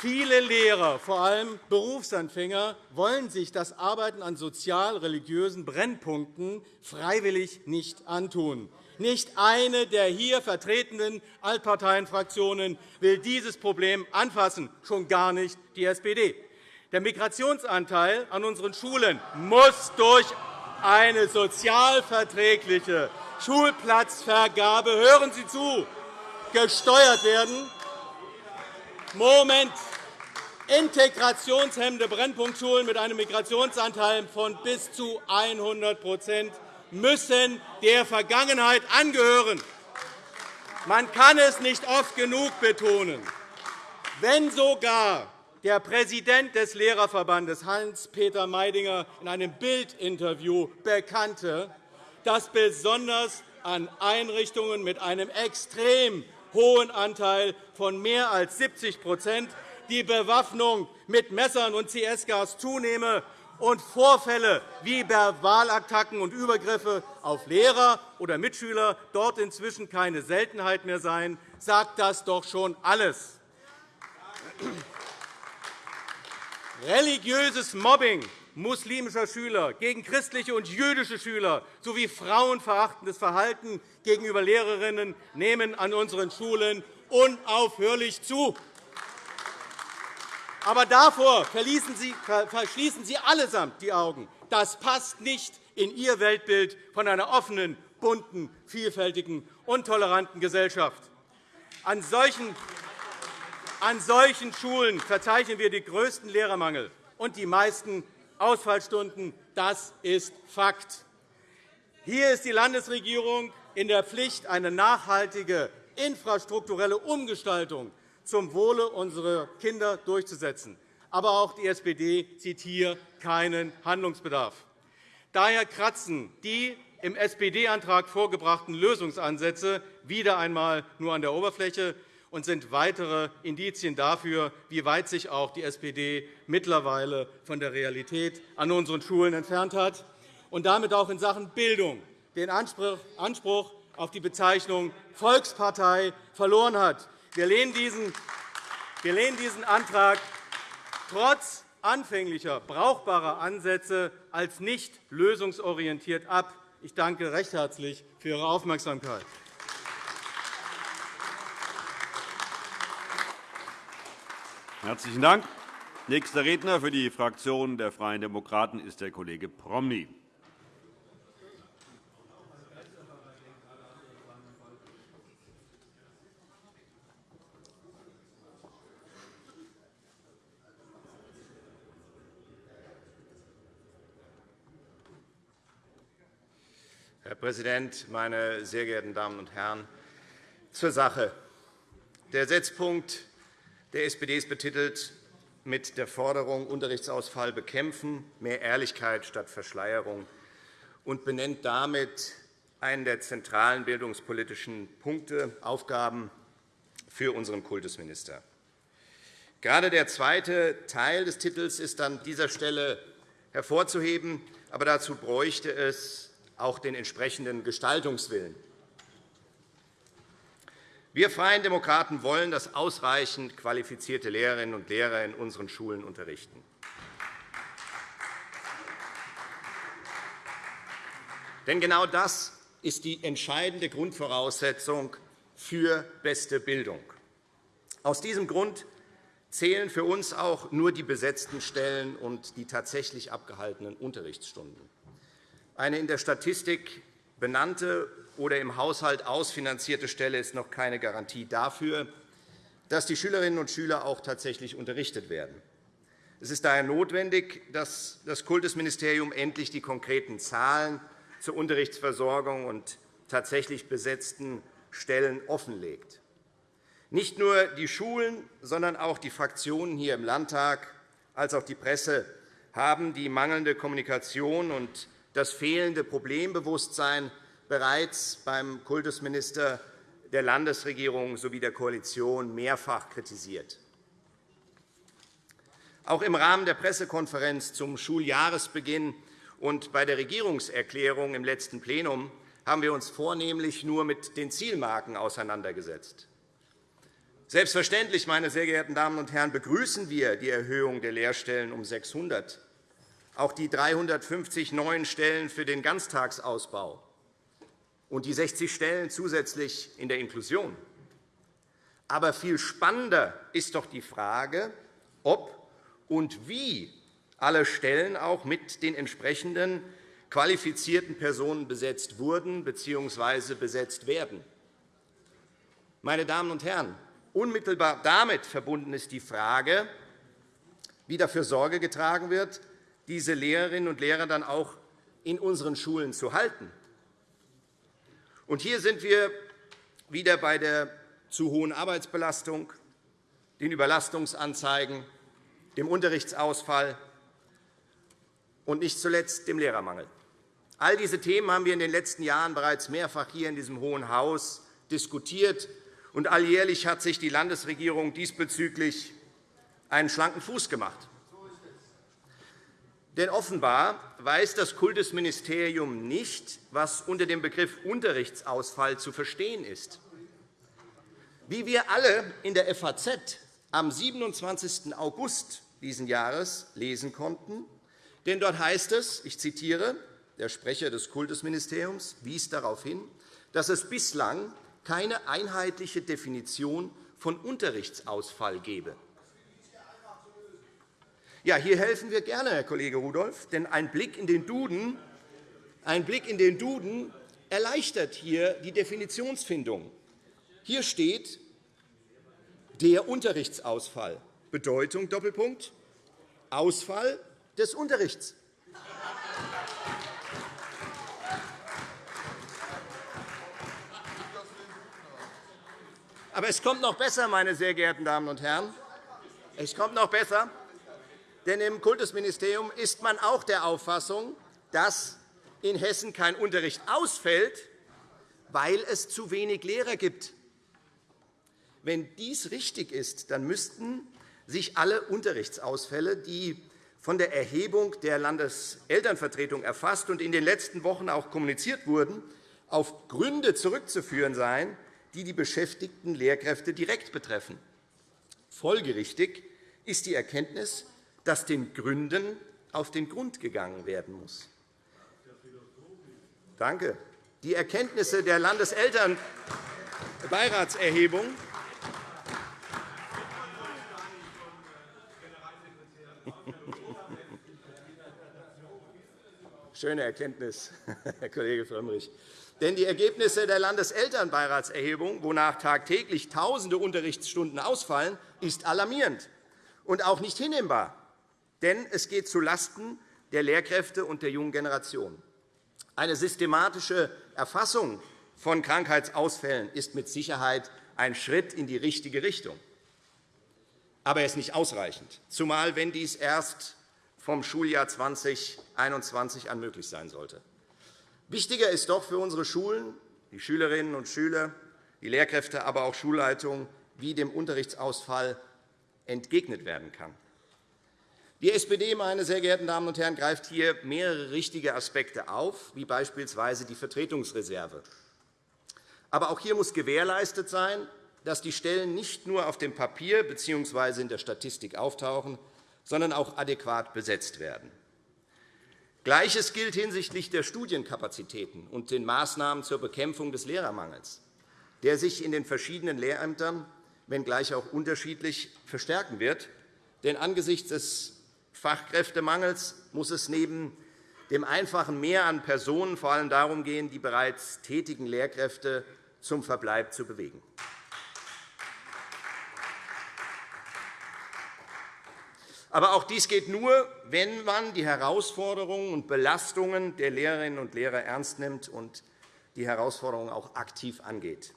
Viele Lehrer, vor allem Berufsanfänger, wollen sich das Arbeiten an sozial-religiösen Brennpunkten freiwillig nicht antun. Nicht eine der hier vertretenen Altparteienfraktionen will dieses Problem anfassen, schon gar nicht die SPD. Der Migrationsanteil an unseren Schulen muss durch eine sozialverträgliche Schulplatzvergabe hören Sie zu, gesteuert werden. Moment. Integrationshemmende Brennpunktschulen mit einem Migrationsanteil von bis zu 100% müssen der Vergangenheit angehören. Man kann es nicht oft genug betonen. Wenn sogar der Präsident des Lehrerverbandes, Hans-Peter Meidinger, in einem Bildinterview bekannte, dass besonders an Einrichtungen mit einem extrem hohen Anteil von mehr als 70% die Bewaffnung mit Messern und CS-Gas zunehme und Vorfälle wie Verbalattacken und Übergriffe auf Lehrer oder Mitschüler dort inzwischen keine Seltenheit mehr seien, sagt das doch schon alles. Religiöses Mobbing muslimischer Schüler gegen christliche und jüdische Schüler sowie frauenverachtendes Verhalten gegenüber Lehrerinnen nehmen an unseren Schulen unaufhörlich zu. Aber davor verschließen Sie allesamt die Augen. Das passt nicht in Ihr Weltbild von einer offenen, bunten, vielfältigen und toleranten Gesellschaft. An solchen, an solchen Schulen verzeichnen wir den größten Lehrermangel und die meisten Ausfallstunden. Das ist Fakt. Hier ist die Landesregierung in der Pflicht, eine nachhaltige infrastrukturelle Umgestaltung zum Wohle unserer Kinder durchzusetzen. Aber auch die SPD sieht hier keinen Handlungsbedarf. Daher kratzen die im SPD-Antrag vorgebrachten Lösungsansätze wieder einmal nur an der Oberfläche und sind weitere Indizien dafür, wie weit sich auch die SPD mittlerweile von der Realität an unseren Schulen entfernt hat und damit auch in Sachen Bildung den Anspruch auf die Bezeichnung Volkspartei verloren hat. Wir lehnen diesen, Antrag trotz anfänglicher brauchbarer Ansätze als nicht lösungsorientiert ab. Ich danke recht herzlich für Ihre Aufmerksamkeit. Herzlichen Dank. Nächster Redner für die Fraktion der Freien Demokraten ist der Kollege Promny. Herr Präsident, meine sehr geehrten Damen und Herren! Zur Sache. Der Setzpunkt der SPD ist betitelt mit der Forderung Unterrichtsausfall bekämpfen, mehr Ehrlichkeit statt Verschleierung und benennt damit einen der zentralen bildungspolitischen Punkte, Aufgaben für unseren Kultusminister. Gerade der zweite Teil des Titels ist an dieser Stelle hervorzuheben, aber dazu bräuchte es auch den entsprechenden Gestaltungswillen. Wir Freien Demokraten wollen, dass ausreichend qualifizierte Lehrerinnen und Lehrer in unseren Schulen unterrichten. Denn genau das ist die entscheidende Grundvoraussetzung für beste Bildung. Aus diesem Grund zählen für uns auch nur die besetzten Stellen und die tatsächlich abgehaltenen Unterrichtsstunden. Eine in der Statistik benannte oder im Haushalt ausfinanzierte Stelle ist noch keine Garantie dafür, dass die Schülerinnen und Schüler auch tatsächlich unterrichtet werden. Es ist daher notwendig, dass das Kultusministerium endlich die konkreten Zahlen zur Unterrichtsversorgung und tatsächlich besetzten Stellen offenlegt. Nicht nur die Schulen, sondern auch die Fraktionen hier im Landtag als auch die Presse haben die mangelnde Kommunikation und das fehlende Problembewusstsein bereits beim Kultusminister der Landesregierung sowie der Koalition mehrfach kritisiert. Auch im Rahmen der Pressekonferenz zum Schuljahresbeginn und bei der Regierungserklärung im letzten Plenum haben wir uns vornehmlich nur mit den Zielmarken auseinandergesetzt. Selbstverständlich, meine sehr geehrten Damen und Herren, begrüßen wir die Erhöhung der Lehrstellen um 600 auch die 350 neuen Stellen für den Ganztagsausbau und die 60 Stellen zusätzlich in der Inklusion. Aber viel spannender ist doch die Frage, ob und wie alle Stellen auch mit den entsprechenden qualifizierten Personen besetzt wurden bzw. besetzt werden. Meine Damen und Herren, unmittelbar damit verbunden ist die Frage, wie dafür Sorge getragen wird, diese Lehrerinnen und Lehrer dann auch in unseren Schulen zu halten. Und hier sind wir wieder bei der zu hohen Arbeitsbelastung, den Überlastungsanzeigen, dem Unterrichtsausfall und nicht zuletzt dem Lehrermangel. All diese Themen haben wir in den letzten Jahren bereits mehrfach hier in diesem Hohen Haus diskutiert und alljährlich hat sich die Landesregierung diesbezüglich einen schlanken Fuß gemacht. Denn offenbar weiß das Kultusministerium nicht, was unter dem Begriff Unterrichtsausfall zu verstehen ist. Wie wir alle in der FAZ am 27. August dieses Jahres lesen konnten, denn dort heißt es, ich zitiere, der Sprecher des Kultusministeriums wies darauf hin, dass es bislang keine einheitliche Definition von Unterrichtsausfall gebe. Ja, hier helfen wir gerne, Herr Kollege Rudolph, denn ein Blick in den Duden, ein Blick in den Duden erleichtert hier die Definitionsfindung. Hier steht der Unterrichtsausfall. Bedeutung Doppelpunkt Ausfall des Unterrichts. Aber es kommt noch besser, meine sehr geehrten Damen und Herren. Es kommt noch besser, denn im Kultusministerium ist man auch der Auffassung, dass in Hessen kein Unterricht ausfällt, weil es zu wenig Lehrer gibt. Wenn dies richtig ist, dann müssten sich alle Unterrichtsausfälle, die von der Erhebung der Landeselternvertretung erfasst und in den letzten Wochen auch kommuniziert wurden, auf Gründe zurückzuführen sein, die die beschäftigten Lehrkräfte direkt betreffen. Folgerichtig ist die Erkenntnis, dass den Gründen auf den Grund gegangen werden muss. Danke. Die Erkenntnisse der Landeselternbeiratserhebung Schöne Erkenntnis, Herr Kollege Frömmrich. Denn die Ergebnisse der Landeselternbeiratserhebung, wonach tagtäglich Tausende Unterrichtsstunden ausfallen, ist alarmierend und auch nicht hinnehmbar. Denn es geht zulasten der Lehrkräfte und der jungen Generation. Eine systematische Erfassung von Krankheitsausfällen ist mit Sicherheit ein Schritt in die richtige Richtung. Aber er ist nicht ausreichend, zumal wenn dies erst vom Schuljahr 2021 an möglich sein sollte. Wichtiger ist doch für unsere Schulen, die Schülerinnen und Schüler, die Lehrkräfte, aber auch Schulleitungen, wie dem Unterrichtsausfall entgegnet werden kann. Die SPD, meine sehr geehrten Damen und Herren, greift hier mehrere richtige Aspekte auf, wie beispielsweise die Vertretungsreserve. Aber auch hier muss gewährleistet sein, dass die Stellen nicht nur auf dem Papier bzw. in der Statistik auftauchen, sondern auch adäquat besetzt werden. Gleiches gilt hinsichtlich der Studienkapazitäten und den Maßnahmen zur Bekämpfung des Lehrermangels, der sich in den verschiedenen Lehrämtern, wenngleich auch unterschiedlich, verstärken wird. Denn angesichts des Fachkräftemangels muss es neben dem einfachen Mehr an Personen vor allem darum gehen, die bereits tätigen Lehrkräfte zum Verbleib zu bewegen. Aber auch dies geht nur, wenn man die Herausforderungen und Belastungen der Lehrerinnen und Lehrer ernst nimmt und die Herausforderungen auch aktiv angeht.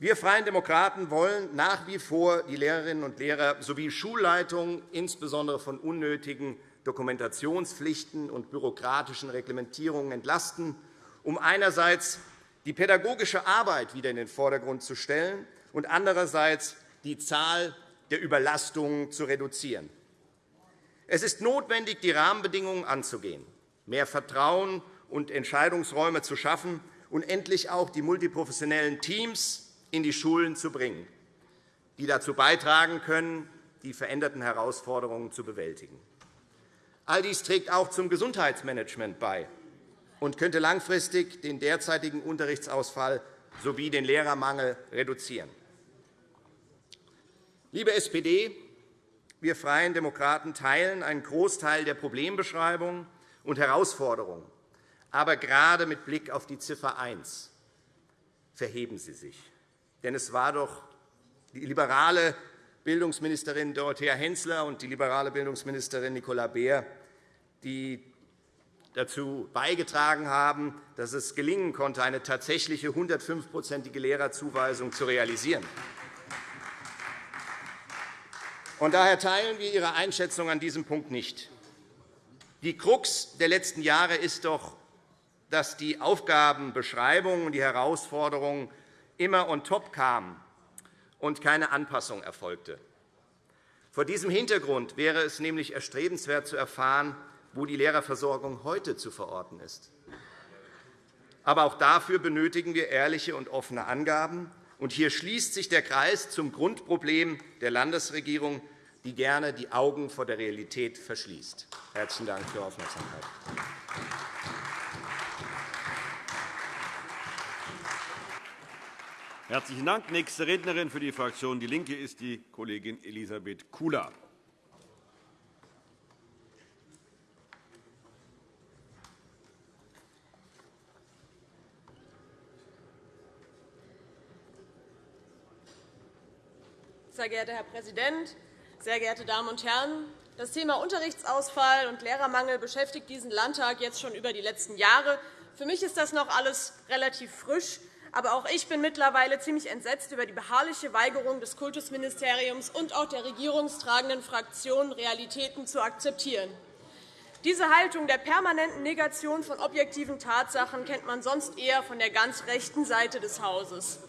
Wir Freien Demokraten wollen nach wie vor die Lehrerinnen und Lehrer sowie Schulleitungen insbesondere von unnötigen Dokumentationspflichten und bürokratischen Reglementierungen entlasten, um einerseits die pädagogische Arbeit wieder in den Vordergrund zu stellen und andererseits die Zahl der Überlastungen zu reduzieren. Es ist notwendig, die Rahmenbedingungen anzugehen, mehr Vertrauen und Entscheidungsräume zu schaffen und endlich auch die multiprofessionellen Teams in die Schulen zu bringen, die dazu beitragen können, die veränderten Herausforderungen zu bewältigen. All dies trägt auch zum Gesundheitsmanagement bei und könnte langfristig den derzeitigen Unterrichtsausfall sowie den Lehrermangel reduzieren. Liebe SPD, wir Freien Demokraten teilen einen Großteil der Problembeschreibung und Herausforderungen. Aber gerade mit Blick auf die Ziffer 1 verheben Sie sich. Denn es war doch die liberale Bildungsministerin Dorothea Hensler und die liberale Bildungsministerin Nicola Beer, die dazu beigetragen haben, dass es gelingen konnte, eine tatsächliche 105-prozentige Lehrerzuweisung zu realisieren. Und daher teilen wir Ihre Einschätzung an diesem Punkt nicht. Die Krux der letzten Jahre ist doch, dass die Aufgabenbeschreibung und die Herausforderungen immer on top kamen und keine Anpassung erfolgte. Vor diesem Hintergrund wäre es nämlich erstrebenswert zu erfahren, wo die Lehrerversorgung heute zu verorten ist. Aber auch dafür benötigen wir ehrliche und offene Angaben. Und hier schließt sich der Kreis zum Grundproblem der Landesregierung, die gerne die Augen vor der Realität verschließt. – Herzlichen Dank für Ihre Aufmerksamkeit. Herzlichen Dank. Nächste Rednerin für die Fraktion DIE LINKE ist die Kollegin Elisabeth Kula. Sehr geehrter Herr Präsident, sehr geehrte Damen und Herren! Das Thema Unterrichtsausfall und Lehrermangel beschäftigt diesen Landtag jetzt schon über die letzten Jahre. Für mich ist das noch alles relativ frisch. Aber auch ich bin mittlerweile ziemlich entsetzt über die beharrliche Weigerung des Kultusministeriums und auch der regierungstragenden Fraktionen, Realitäten zu akzeptieren. Diese Haltung der permanenten Negation von objektiven Tatsachen kennt man sonst eher von der ganz rechten Seite des Hauses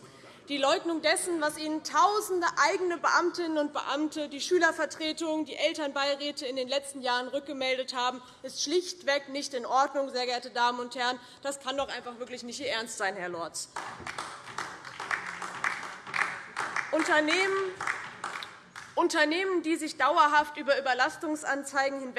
die Leugnung dessen, was Ihnen tausende eigene Beamtinnen und Beamte, die Schülervertretungen, die Elternbeiräte in den letzten Jahren rückgemeldet haben, ist schlichtweg nicht in Ordnung, sehr geehrte Damen und Herren. Das kann doch einfach wirklich nicht Ihr Ernst sein, Herr Lorz. Unternehmen, Unternehmen, die sich dauerhaft über Überlastungsanzeigen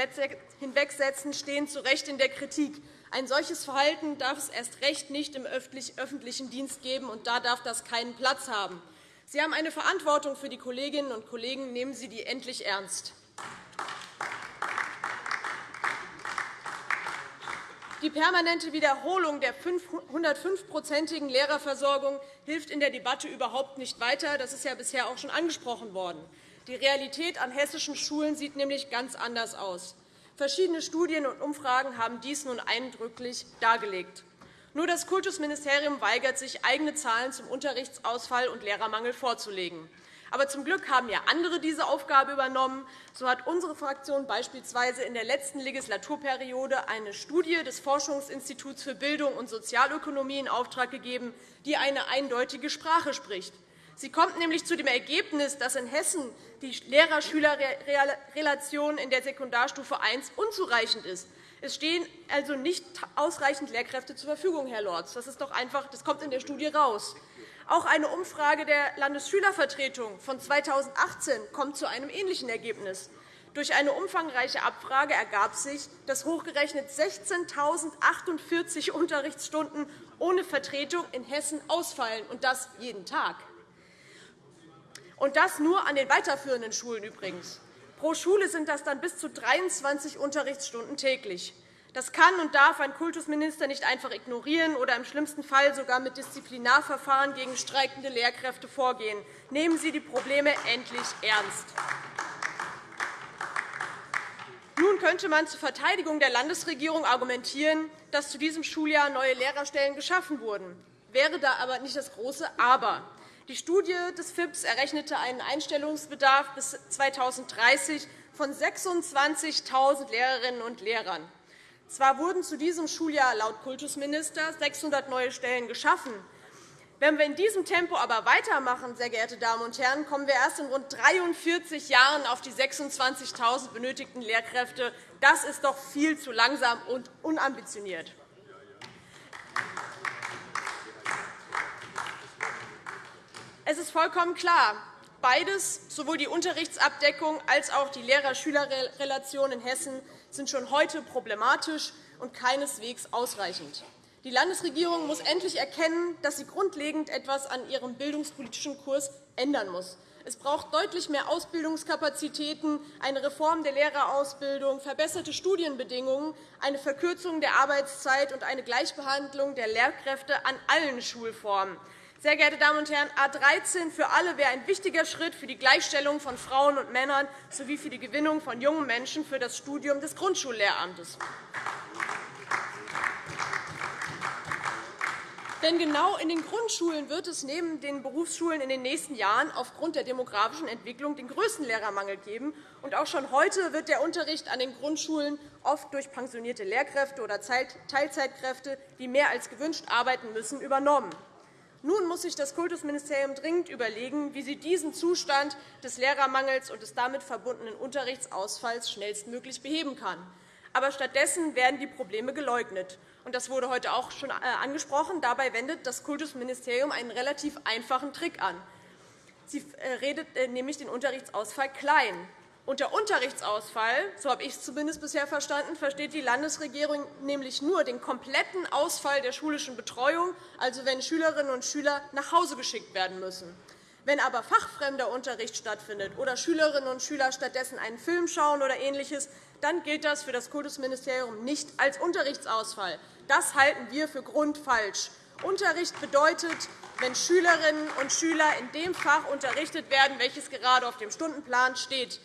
hinwegsetzen, stehen zu Recht in der Kritik. Ein solches Verhalten darf es erst recht nicht im öffentlichen Dienst geben, und da darf das keinen Platz haben. Sie haben eine Verantwortung für die Kolleginnen und Kollegen. Nehmen Sie die endlich ernst. Die permanente Wiederholung der 105-prozentigen Lehrerversorgung hilft in der Debatte überhaupt nicht weiter. Das ist ja bisher auch schon angesprochen worden. Die Realität an hessischen Schulen sieht nämlich ganz anders aus. Verschiedene Studien und Umfragen haben dies nun eindrücklich dargelegt. Nur das Kultusministerium weigert sich, eigene Zahlen zum Unterrichtsausfall und Lehrermangel vorzulegen. Aber zum Glück haben ja andere diese Aufgabe übernommen. So hat unsere Fraktion beispielsweise in der letzten Legislaturperiode eine Studie des Forschungsinstituts für Bildung und Sozialökonomie in Auftrag gegeben, die eine eindeutige Sprache spricht. Sie kommt nämlich zu dem Ergebnis, dass in Hessen die Lehrer-Schüler-Relation in der Sekundarstufe I unzureichend ist. Es stehen also nicht ausreichend Lehrkräfte zur Verfügung, Herr Lorz. Das, ist doch einfach, das kommt in der Studie heraus. Auch eine Umfrage der Landesschülervertretung von 2018 kommt zu einem ähnlichen Ergebnis. Durch eine umfangreiche Abfrage ergab sich, dass hochgerechnet 16.048 Unterrichtsstunden ohne Vertretung in Hessen ausfallen, und das jeden Tag. Und das nur an den weiterführenden Schulen übrigens. Pro Schule sind das dann bis zu 23 Unterrichtsstunden täglich. Das kann und darf ein Kultusminister nicht einfach ignorieren oder im schlimmsten Fall sogar mit Disziplinarverfahren gegen streikende Lehrkräfte vorgehen. Nehmen Sie die Probleme endlich ernst. Nun könnte man zur Verteidigung der Landesregierung argumentieren, dass zu diesem Schuljahr neue Lehrerstellen geschaffen wurden. Wäre da aber nicht das große Aber. Die Studie des FIPS errechnete einen Einstellungsbedarf bis 2030 von 26.000 Lehrerinnen und Lehrern. Zwar wurden zu diesem Schuljahr laut Kultusminister 600 neue Stellen geschaffen. Wenn wir in diesem Tempo aber weitermachen, sehr geehrte Damen und Herren, kommen wir erst in rund 43 Jahren auf die 26.000 benötigten Lehrkräfte. Das ist doch viel zu langsam und unambitioniert. Es ist vollkommen klar, beides, sowohl die Unterrichtsabdeckung als auch die Lehrer-Schüler-Relation in Hessen, sind schon heute problematisch und keineswegs ausreichend. Die Landesregierung muss endlich erkennen, dass sie grundlegend etwas an ihrem bildungspolitischen Kurs ändern muss. Es braucht deutlich mehr Ausbildungskapazitäten, eine Reform der Lehrerausbildung, verbesserte Studienbedingungen, eine Verkürzung der Arbeitszeit und eine Gleichbehandlung der Lehrkräfte an allen Schulformen. Sehr geehrte Damen und Herren, A 13 für alle wäre ein wichtiger Schritt für die Gleichstellung von Frauen und Männern sowie für die Gewinnung von jungen Menschen für das Studium des Grundschullehramtes. Denn genau in den Grundschulen wird es neben den Berufsschulen in den nächsten Jahren aufgrund der demografischen Entwicklung den größten Lehrermangel geben. Und auch schon heute wird der Unterricht an den Grundschulen oft durch pensionierte Lehrkräfte oder Teilzeitkräfte, die mehr als gewünscht arbeiten müssen, übernommen. Nun muss sich das Kultusministerium dringend überlegen, wie sie diesen Zustand des Lehrermangels und des damit verbundenen Unterrichtsausfalls schnellstmöglich beheben kann. Aber stattdessen werden die Probleme geleugnet. Das wurde heute auch schon äh, angesprochen. Dabei wendet das Kultusministerium einen relativ einfachen Trick an. Sie äh, redet äh, nämlich den Unterrichtsausfall klein. Unter Unterrichtsausfall, so habe ich es zumindest bisher verstanden, versteht die Landesregierung nämlich nur den kompletten Ausfall der schulischen Betreuung, also wenn Schülerinnen und Schüler nach Hause geschickt werden müssen. Wenn aber fachfremder Unterricht stattfindet oder Schülerinnen und Schüler stattdessen einen Film schauen oder Ähnliches, dann gilt das für das Kultusministerium nicht als Unterrichtsausfall. Das halten wir für grundfalsch. Unterricht bedeutet, wenn Schülerinnen und Schüler in dem Fach unterrichtet werden, welches gerade auf dem Stundenplan steht.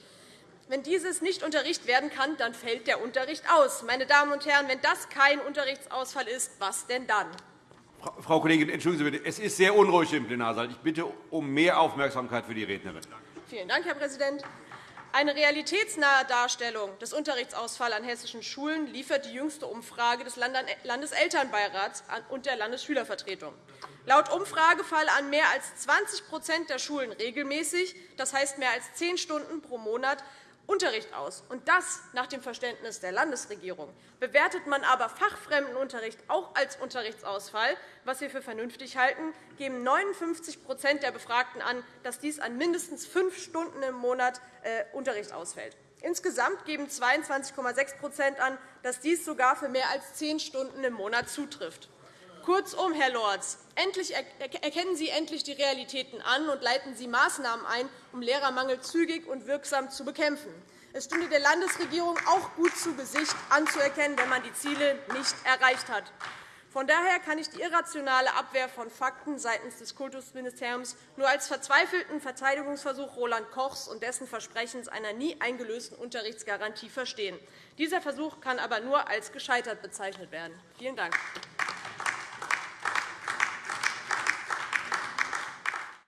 Wenn dieses nicht unterrichtet werden kann, dann fällt der Unterricht aus. Meine Damen und Herren, wenn das kein Unterrichtsausfall ist, was denn dann? Frau Kollegin, entschuldigen Sie bitte, es ist sehr unruhig im Plenarsaal. Ich bitte um mehr Aufmerksamkeit für die Rednerin. Vielen Dank, Herr Präsident. Eine realitätsnahe Darstellung des Unterrichtsausfalls an hessischen Schulen liefert die jüngste Umfrage des Landeselternbeirats und der Landesschülervertretung. Laut Umfrage fallen an mehr als 20% der Schulen regelmäßig, das heißt mehr als zehn Stunden pro Monat, Unterricht aus, und das nach dem Verständnis der Landesregierung. Bewertet man aber fachfremden Unterricht auch als Unterrichtsausfall, was wir für vernünftig halten, geben 59% der Befragten an, dass dies an mindestens fünf Stunden im Monat äh, Unterricht ausfällt. Insgesamt geben 22,6% an, dass dies sogar für mehr als zehn Stunden im Monat zutrifft. Kurzum, Herr Lorz, erkennen Sie endlich die Realitäten an und leiten Sie Maßnahmen ein, um Lehrermangel zügig und wirksam zu bekämpfen. Es stünde der Landesregierung auch gut zu Gesicht anzuerkennen, wenn man die Ziele nicht erreicht hat. Von daher kann ich die irrationale Abwehr von Fakten seitens des Kultusministeriums nur als verzweifelten Verteidigungsversuch Roland Kochs und dessen Versprechens einer nie eingelösten Unterrichtsgarantie verstehen. Dieser Versuch kann aber nur als gescheitert bezeichnet werden. Vielen Dank.